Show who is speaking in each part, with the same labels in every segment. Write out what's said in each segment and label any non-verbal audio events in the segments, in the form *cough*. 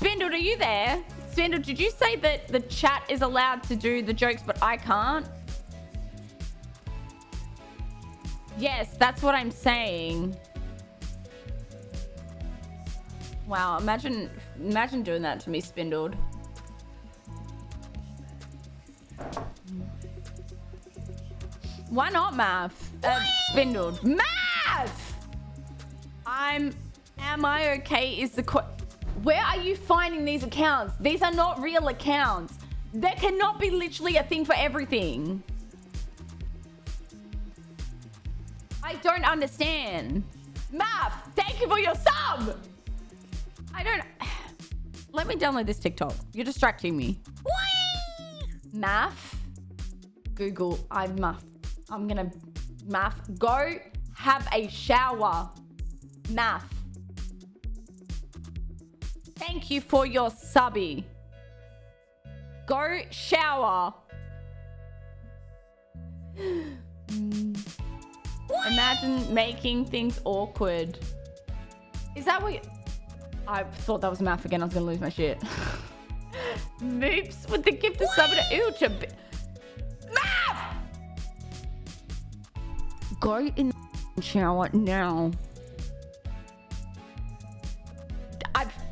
Speaker 1: Spindled, are you there? Spindled, did you say that the chat is allowed to do the jokes, but I can't? Yes, that's what I'm saying. Wow, imagine imagine doing that to me, Spindled. Why not math? Uh, spindled. Math! I'm... Am I okay is the... Where are you finding these accounts? These are not real accounts. There cannot be literally a thing for everything. I don't understand. Math, thank you for your sub. I don't... *sighs* Let me download this TikTok. You're distracting me. Math. Google. I'm math. I'm gonna... Math. Go have a shower. Math. Thank you for your subby. Go shower. *gasps* Imagine making things awkward. Is that what you... I thought that was math again. I was going to lose my shit. *laughs* Moops with the gift of sub to to Math! Go in the shower now.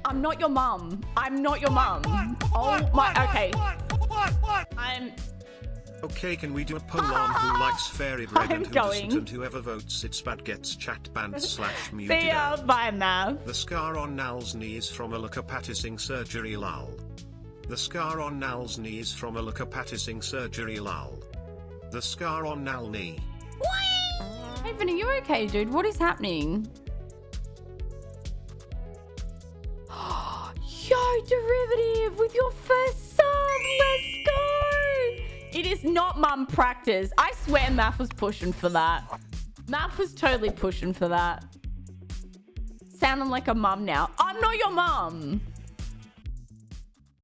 Speaker 1: I am not your mum. I'm not your mum. Oh my... Okay. I'm...
Speaker 2: Okay, can we do a poll on who *laughs* likes fairy bread and who doesn't and whoever votes it's bad gets chat banned *laughs* slash muted
Speaker 1: See ya, bye now.
Speaker 2: The scar on Nal's knee is from a leukopatising surgery lol. The scar on Nal's knee is from a leukopatising surgery lol. The scar on Nal knee.
Speaker 1: Hey Vinny, you okay dude? What is happening? Derivative with your first sub. Let's go. it is not mum practice. I swear Math was pushing for that. Math was totally pushing for that. Sounding like a mum now. I'm not your mum.